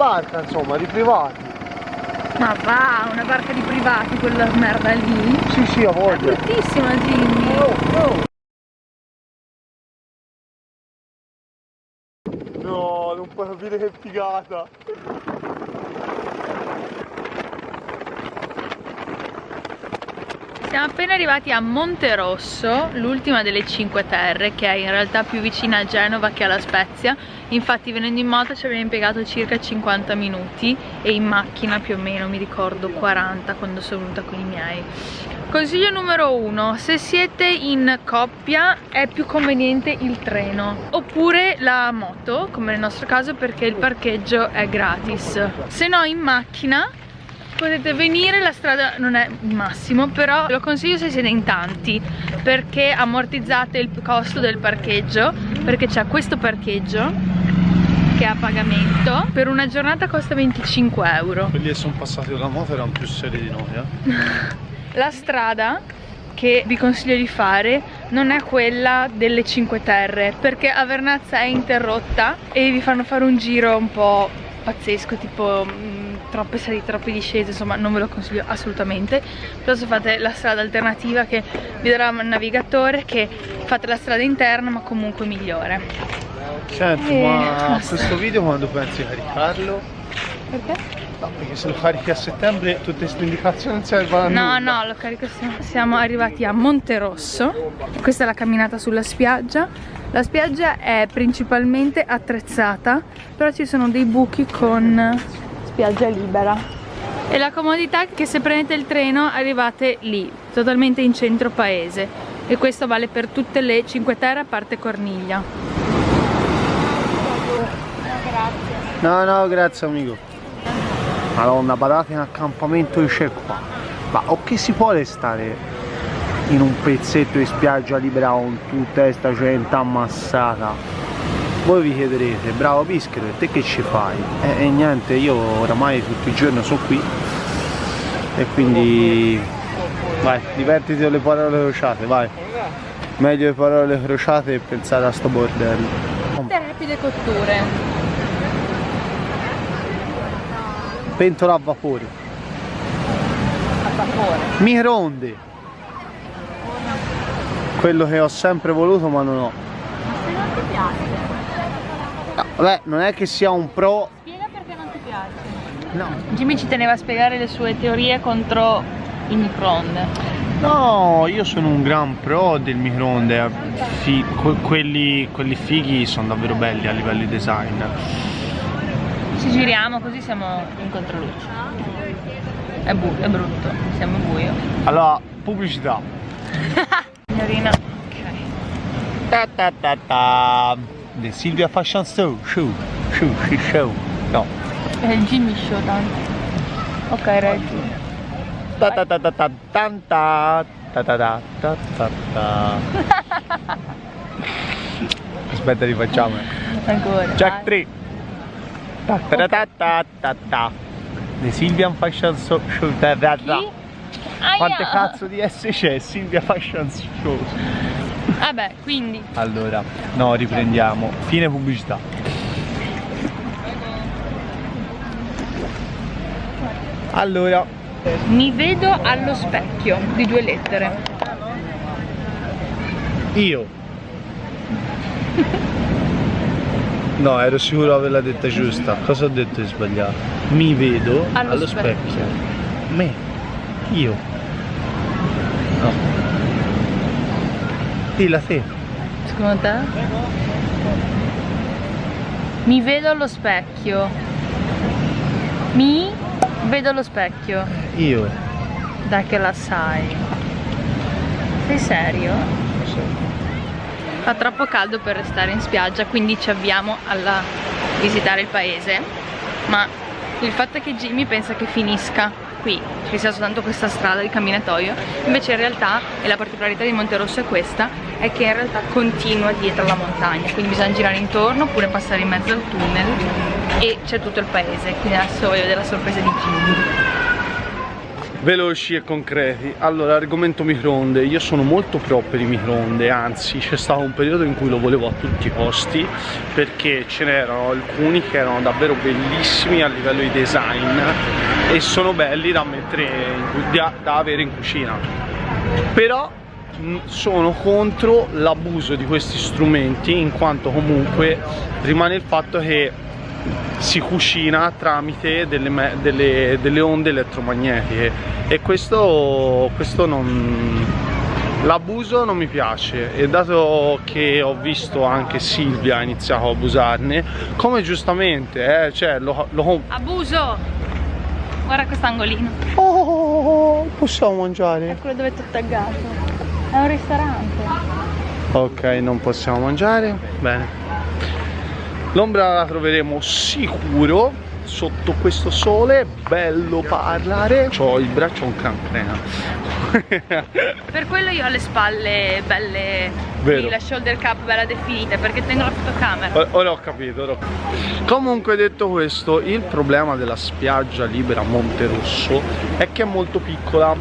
barca, insomma, di privati. Ma va, una barca di privati quella merda lì? Sì, sì, a voglia. È bruttissima Jimmy. Oh, oh. No, non puoi capire che figata. Siamo appena arrivati a Monterosso, l'ultima delle Cinque Terre, che è in realtà più vicina a Genova che alla Spezia. Infatti venendo in moto ci abbiamo impiegato circa 50 minuti e in macchina più o meno, mi ricordo, 40 quando sono venuta con i miei. Consiglio numero uno, se siete in coppia è più conveniente il treno oppure la moto, come nel nostro caso perché il parcheggio è gratis. Se no in macchina potete venire, la strada non è il massimo, però lo consiglio se siete in tanti perché ammortizzate il costo del parcheggio perché c'è questo parcheggio che è a pagamento per una giornata costa 25 euro Quelli che sono passati con la moto erano più seri di noi, eh? La strada che vi consiglio di fare non è quella delle Cinque Terre perché a Vernazza è interrotta e vi fanno fare un giro un po' pazzesco tipo mh, troppe salite, troppe discese insomma non ve lo consiglio assolutamente piuttosto fate la strada alternativa che vi darà il navigatore che fate la strada interna ma comunque migliore Senti, Eh, ma basta. questo video quando pensi caricarlo? perché? No, perché se lo carichi a settembre tutte queste indicazioni non servono a No, nulla. no, lo carico siamo. Siamo arrivati a Monterosso. Questa è la camminata sulla spiaggia. La spiaggia è principalmente attrezzata, però ci sono dei buchi con spiaggia libera. E la comodità è che se prendete il treno arrivate lì, totalmente in centro paese. E questo vale per tutte le Cinque Terre a parte Corniglia. No, no, grazie amico. Madonna, badate in accampamento c'è qua. Ma o che si può restare in un pezzetto di spiaggia libera con tutta questa gente ammassata? Voi vi chiederete, bravo Pischero, e te che ci fai? E, e niente, io oramai tutto il giorno sono qui e quindi vai, divertiti con le parole crociate, vai. Meglio le parole crociate e pensare a sto bordello. Rapide cotture. Pentola a vapore. A vapore. Microonde. Quello che ho sempre voluto ma non ho. Se non ti piace, vabbè, non è che sia un pro. spiega perché non ti piace. No. Jimmy ci teneva a spiegare le sue teorie contro il microonde. No, io sono un gran pro del microonde. Fi- que- quelli, quelli fighi sono davvero belli a livello di design. Ci giriamo così siamo in controluce. È, bu- è brutto, siamo buio. Allora, pubblicità. Signorina. Ok. Ta ta ta ta. The Silvia Fashion Show. Show. Show. Show. show. No. Jimmy show tanto. Ok, reggi. Ta ta ta ta ta tan ta ta ta ta ta ta ta. Aspetta, rifacciamo. Ancora. Jack 3. Ta ta ta ta ta ta. The Silvian Fashion Show. show. Ta ta ta. Quante cazzo di S c'è? Silvia Fashion Show. Vabbè, quindi. Allora, no, riprendiamo. Fine pubblicità. Allora, Mi vedo allo specchio di due lettere. io. No, ero sicuro di averla detta giusta. Cosa ho detto di sbagliato? Mi vedo Allo allo, specchio. specchio. Me. Io. No. Dilla te. Secondo te? Mi vedo allo specchio. Mi vedo allo specchio. Io. Dai che la sai. Sei serio? Sì. Fa troppo caldo per restare in spiaggia, quindi ci avviamo a visitare il paese. Ma il fatto è che Jimmy pensa che finisca qui, ci sia soltanto questa strada di camminatoio, invece in realtà, e la particolarità di Monterosso è questa, è che in realtà continua dietro la montagna, quindi bisogna girare intorno oppure passare in mezzo al tunnel e c'è tutto il paese, quindi adesso voglio vedere la sorpresa di Jimmy. Veloci e concreti. Allora argomento microonde. Io sono molto pro per i microonde anzi c'è stato un periodo in cui lo volevo a tutti i costi perché ce n'erano alcuni che erano davvero bellissimi a livello di design e sono belli da mettere da, da avere in cucina. Però sono contro l'abuso di questi strumenti in quanto comunque rimane il fatto che si cucina tramite delle, delle, delle onde elettromagnetiche. E questo, questo non l'abuso non mi piace. E dato che ho visto anche Silvia ha iniziato a abusarne come giustamente eh, cioè lo, lo... abuso! Guarda quest'angolino. Oh, possiamo mangiare? È quello dove è tutto taggato è un ristorante. Ok non possiamo mangiare? Bene L'ombra la troveremo sicuro sotto questo sole, bello parlare. Ho il braccio un cancrena. per quello io ho le spalle belle, Vero. la shoulder cap bella definita, perché tengo la fotocamera. Ora ho capito, ora ho capito. Comunque detto questo, il problema della spiaggia libera Monterosso è che è molto piccola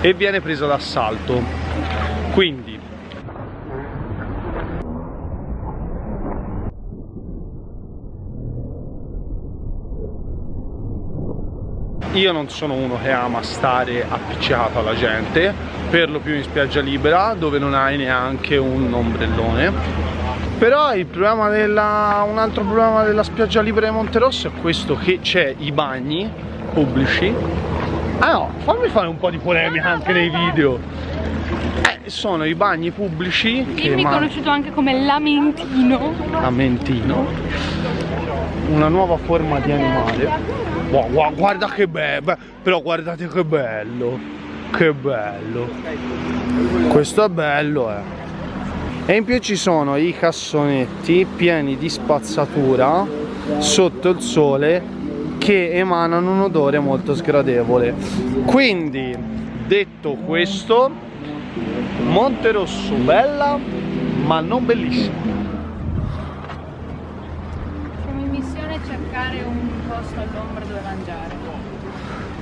e viene presa d'assalto. Quindi io non sono uno che ama stare appiccicato alla gente per lo più in spiaggia libera dove non hai neanche un ombrellone. Però il problema della, un altro problema della spiaggia libera di Monterosso è questo che c'è i bagni pubblici. Ah no fammi fare un po' di polemica anche nei video. Eh, sono i bagni pubblici Dimmi conosciuto anche come lamentino. Lamentino una nuova forma di animale Wow, guarda che bello, però guardate che bello, che bello. Questo è bello, eh. E in più ci sono i cassonetti pieni di spazzatura sotto il sole che emanano un odore molto sgradevole. Quindi, detto questo, Monterosso bella, ma non bellissima. Siamo in missione cercare un posto all'ombra dove mangiare.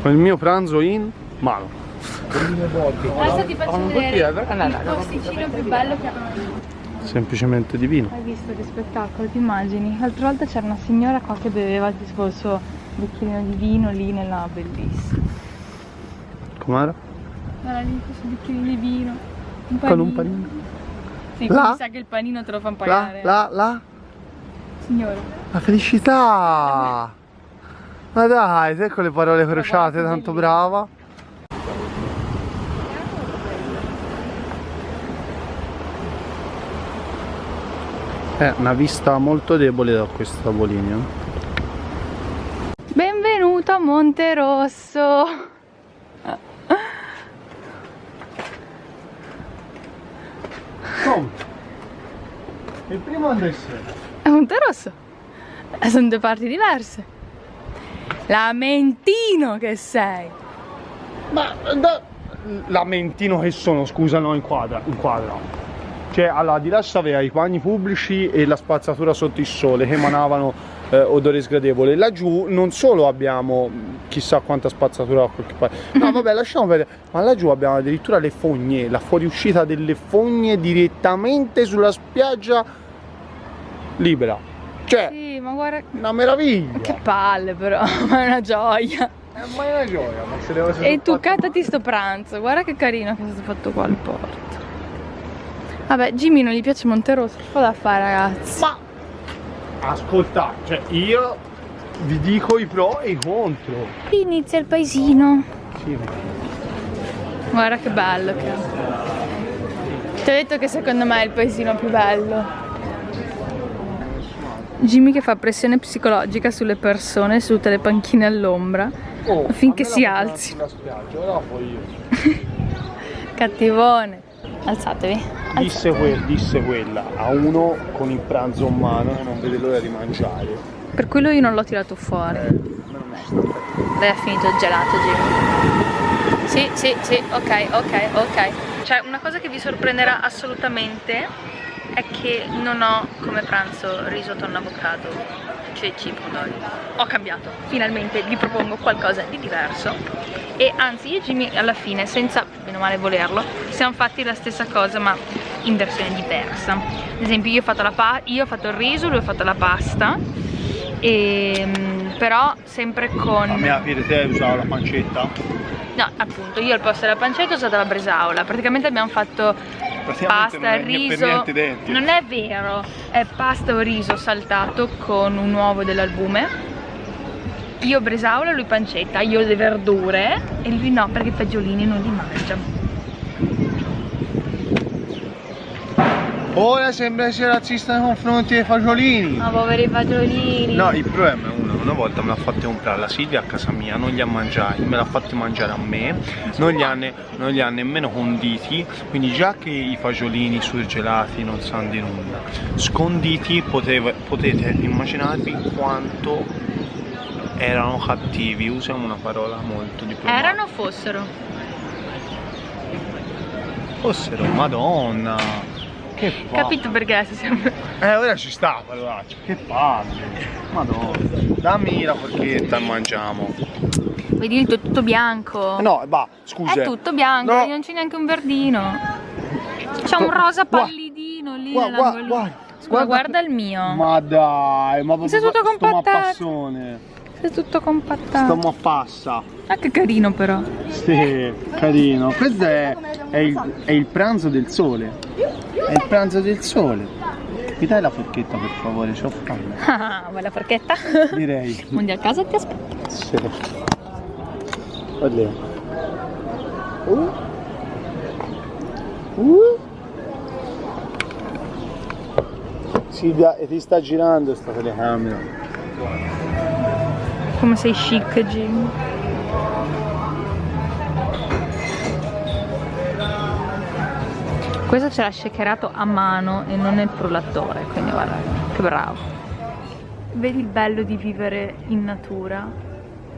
Con il mio pranzo in mano. Adesso ti faccio vedere il posticino più bello che abbiamo Semplicemente divino. Hai visto che spettacolo, ti immagini? L'altra volta c'era una signora qua che beveva tipo il suo bicchierino di vino lì nella bellissima. Com'era? Era lì questo bicchierino di vino. Un Con un panino. Sì, mi sa che il panino te lo fanno pagare. Là, là, là. Signore. La felicità! Ma dai, con le parole crociate, tanto brava. È una vista molto debole da questo tavolino. Benvenuto a Monte Rosso. Come? Il primo sei? È Monte Rosso. Sono due parti diverse. Lamentino che sei! Ma da... lamentino che sono, scusa, no, inquadra, inquadra. Cioè, allora, di là aveva i bagni pubblici e la spazzatura sotto il sole che emanavano eh, odore sgradevole. Laggiù non solo abbiamo chissà quanta spazzatura a qualche parte. No, vabbè, lasciamo vedere. Ma laggiù abbiamo addirittura le fogne, la fuoriuscita delle fogne direttamente sulla spiaggia libera. Cioè, sì, ma guarda... Una meraviglia! Che palle però, ma è una gioia! Eh, ma è una gioia, ma se devo E tu cattati sto pranzo, guarda che carino che è stato fatto qua al porto. Vabbè, Jimmy non gli piace Monterosso, che fa da fare ragazzi? Ma... Ascolta, cioè io vi dico i pro e i contro. Inizia il paesino. Sì. Guarda che bello che è. Ti ho detto che secondo me è il paesino più bello. Jimmy che fa pressione psicologica sulle persone su tutte le panchine all'ombra oh, affinché si alzi. Cattivone. Alzatevi. Alzatevi. Disse, que disse, quella a uno con il pranzo in mano non vede l'ora di mangiare. Per quello io non l'ho tirato fuori. Eh, Lei ha finito il gelato Jimmy. Sì, sì, sì, ok, ok, ok. Cioè una cosa che vi sorprenderà assolutamente è che non ho come pranzo riso tonno avocado ceci pomodori ho cambiato. Finalmente vi propongo qualcosa di diverso. E anzi io e Jimmy alla fine senza meno male volerlo siamo fatti la stessa cosa ma in versione diversa. Ad esempio io ho fatto, la io ho fatto il riso, lui ha fatto la pasta. E, ehm, però sempre con... La mia fine te usato la pancetta? No, appunto, io al posto della pancetta ho usato la bresaola. Praticamente abbiamo fatto pasta, non riso. non è vero, è pasta o riso saltato con un uovo dell'albume. Io bresaola, lui pancetta, io le verdure. E lui no perché i fagiolini non li mangia. Ora sembra essere razzista nei confronti dei fagiolini. Ma poveri fagiolini. No, il problema è uno, una volta me l'ha fatti comprare la Silvia a casa mia, non li ha mangiati, me l'ha fatti mangiare a me, non li, ha ne, non li ha nemmeno conditi, quindi già che i fagiolini surgelati non sanno di nulla, sconditi poteva, potete immaginarvi quanto erano cattivi, usiamo una parola molto diplomatica. Erano o fossero? Fossero, madonna! Che palle. Capito perché si siamo... Eh, ora ci sta, parolaccia. Che palle. Madonna. Dammi la forchetta e mangiamo. Vedi, è tutto bianco. No, va, scusa. È tutto bianco, no. non c'è neanche un verdino. C'è un rosa pallidino lì guarda, guarda, guarda, guarda, guarda il mio. Ma dai, ma sei tutto compattato. Sei tutto compattato. A passa. Ah, che carino però. Sì, carino. Questo è, è, il, è il pranzo del sole. È il pranzo del sole. Mi dai la forchetta per favore, c'ho fame. Ah, vuoi la forchetta? Direi. Mondi a casa ti aspetto. Sì. Oddio. Uh. Uh. Silvia, e ti sta girando sta telecamera. Come sei chic, Jim. Questo ce l'ha shakerato a mano e non nel frullatore quindi guarda che bravo. Vedi il bello di vivere in natura?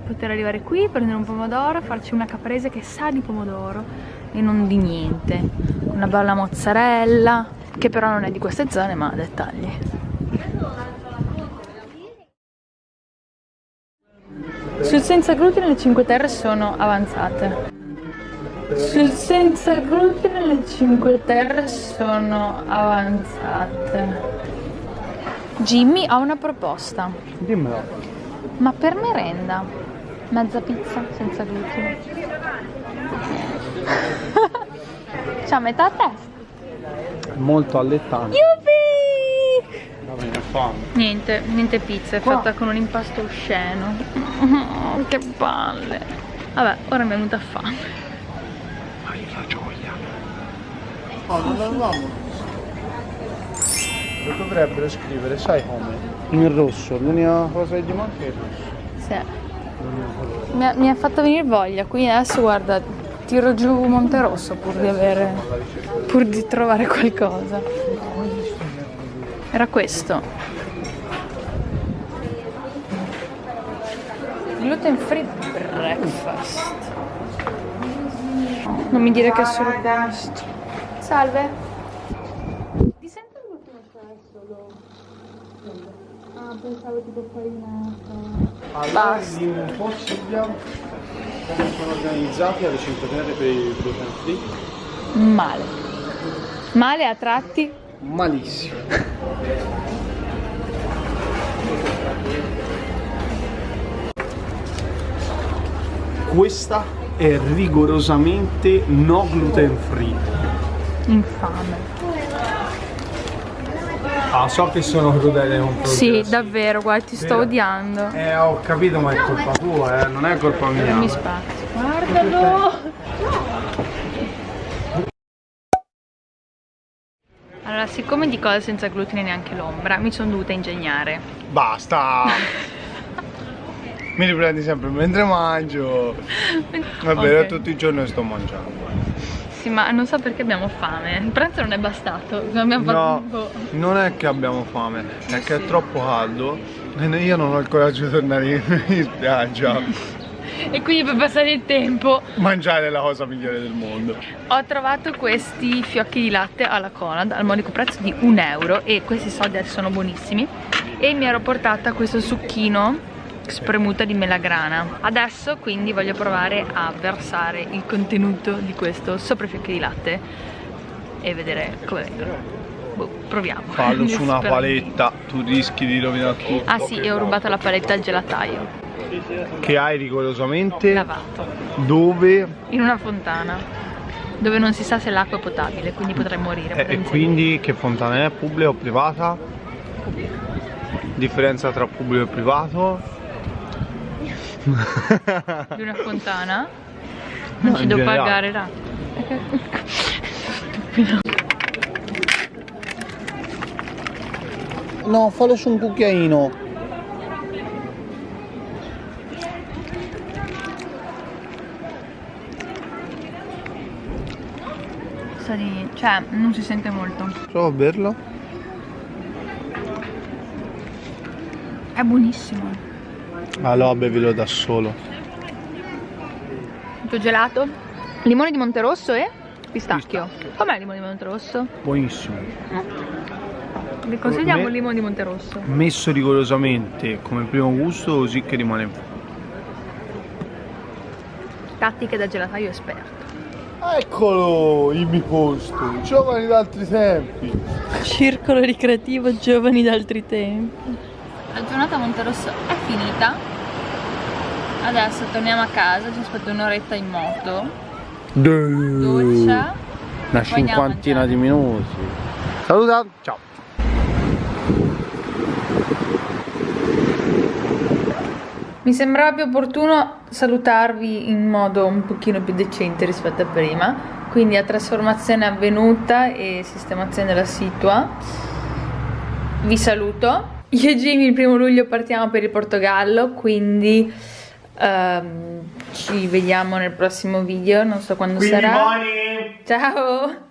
Poter arrivare qui prendere un pomodoro farci una caprese che sa di pomodoro e non di niente. Una bella mozzarella che però non è di queste zone ma dettagli. Sul senza glutine le 5 terre sono avanzate senza glutine le 5 terre sono avanzate. Jimmy ha una proposta. Dimmelo. Ma per merenda, mezza pizza senza glutine. C'ha metà a testa. Molto allettante. Yuppie! Va fame. Niente, niente pizza, è fatta con un impasto osceno. Oh, che palle. Vabbè, ora mi è venuta fame la gioia. Oh, non l'avevamo Lo dovrebbero scrivere, sai come? In rosso, l'unica cosa che gli manca è il rosso. Sì. Mi ha, mi ha fatto venire voglia, quindi adesso guarda, tiro giù Monte Rosso pur di avere, pur di trovare qualcosa. Era questo. Gluten free breakfast. Non mi dire che è solo questo. Salve. Ti sento l'ultimo solo? Ah, pensavo tipo farinata. Allora, un po' Silvia, come sono organizzati alle 5 terre per il gluten free? Male. Male a tratti? Malissimo. Questa è rigorosamente no gluten free. Infame. Ah, so che sono crudele con Sì, davvero, guarda, ti sto odiando. Eh, ho capito, ma è colpa tua, eh, non è colpa mia. Mi spazio. Guardalo! Allora, siccome di cose senza glutine neanche l'ombra, mi sono dovuta ingegnare. Basta! mi riprendi sempre mentre mangio. Vabbè, okay. tutto il giorno sto mangiando. Sì, ma non so perché abbiamo fame. Il pranzo non è bastato. no, fatto... non è che abbiamo fame, è che è troppo caldo e io non ho il coraggio di tornare in spiaggia. e quindi per passare il tempo mangiare è la cosa migliore del mondo ho trovato questi fiocchi di latte alla Conad al modico prezzo di un euro e questi soldi sono buonissimi e mi ero portata questo succhino spremuta di melagrana. Adesso quindi voglio provare a versare il contenuto di questo sopra i fiocchi di latte e vedere come vengono boh, proviamo. Fallo su una paletta tu rischi di rovinare tutto. Ah sì e ho rubato la paletta al gelataio. Che hai rigorosamente lavato. dove? in una fontana dove non si sa se l'acqua è potabile quindi potrei morire eh, e quindi che fontana è? pubblica o privata? pubblica differenza tra pubblico e privato? Di una fontana non no, ci devo pagare l'acqua No, fallo su un cucchiaino. Sa di... cioè, non si sente molto. Prova a berlo. È buonissimo. Allora bevilo da solo. Il tuo gelato? Limone di Monterosso e pistacchio. pistacchio. Com'è il limone di Monterosso? Buonissimo. Mm. Vi consigliamo il limone di Monterosso. Messo rigorosamente come primo gusto così che rimane Tattiche da gelataio esperto. Eccolo il mio posto, giovani d'altri tempi. Circolo ricreativo giovani d'altri tempi. La giornata a Monterosso è finita. Adesso torniamo a casa, ci aspetta un'oretta in moto. Doccia. Una cinquantina di minuti. Saluta, ciao. Mi sembrava più opportuno salutarvi in modo un pochino più decente rispetto a prima, quindi a trasformazione avvenuta e sistemazione della situa. Vi saluto. Io e Jimmy il primo luglio partiamo per il Portogallo, quindi um, ci vediamo nel prossimo video, non so quando quindi sarà. Buoni. Ciao!